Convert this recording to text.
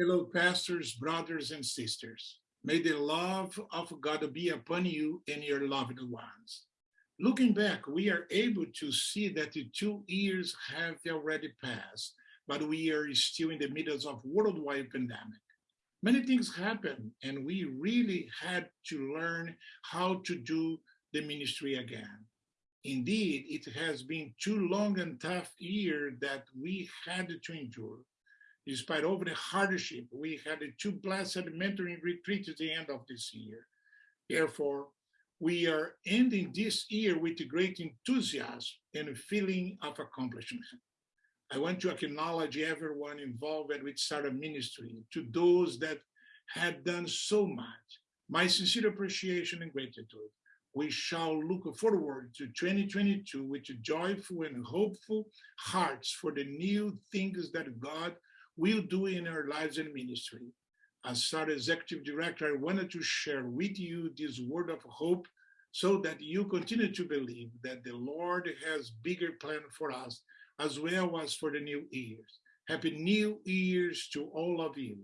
Hello, pastors, brothers, and sisters. May the love of God be upon you and your loved ones. Looking back, we are able to see that the two years have already passed, but we are still in the middle of worldwide pandemic. Many things happened, and we really had to learn how to do the ministry again. Indeed, it has been too long and tough year that we had to endure. Despite all the hardship, we had two blessed mentoring retreats at the end of this year. Therefore, we are ending this year with great enthusiasm and a feeling of accomplishment. I want to acknowledge everyone involved with SARA Ministry, to those that had done so much. My sincere appreciation and gratitude. We shall look forward to 2022 with joyful and hopeful hearts for the new things that God will do in our lives and ministry. As SARA Executive Director, I wanted to share with you this word of hope so that you continue to believe that the Lord has bigger plan for us as well as for the new years. Happy New Year's to all of you.